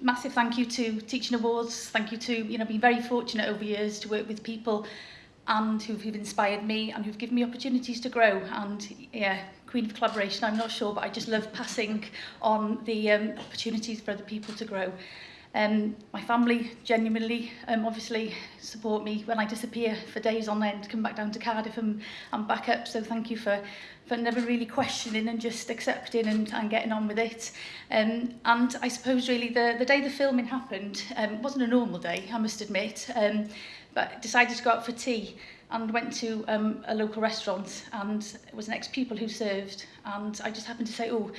massive thank you to Teaching Awards. Thank you to, you know, being very fortunate over years to work with people and who've, who've inspired me and who've given me opportunities to grow. And yeah, queen of collaboration, I'm not sure, but I just love passing on the um, opportunities for other people to grow. Um, my family genuinely, um, obviously, support me when I disappear for days on end, come back down to Cardiff and, and back up. So thank you for, for never really questioning and just accepting and, and getting on with it. Um, and I suppose really the, the day the filming happened um, wasn't a normal day, I must admit, um, but decided to go out for tea and went to um, a local restaurant and it was an ex-pupil who served and I just happened to say, oh,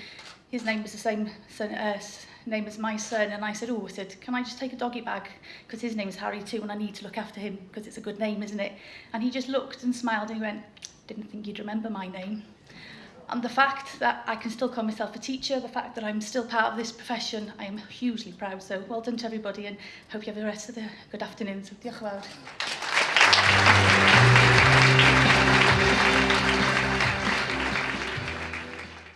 his name was the same, uh, name was my son, and I said, oh, I said, can I just take a doggy bag? Because his name's Harry too, and I need to look after him, because it's a good name, isn't it? And he just looked and smiled, and he went, didn't think you'd remember my name. And the fact that I can still call myself a teacher, the fact that I'm still part of this profession, I am hugely proud. So well done to everybody, and hope you have the rest of the good afternoon. So diolch yn fawr.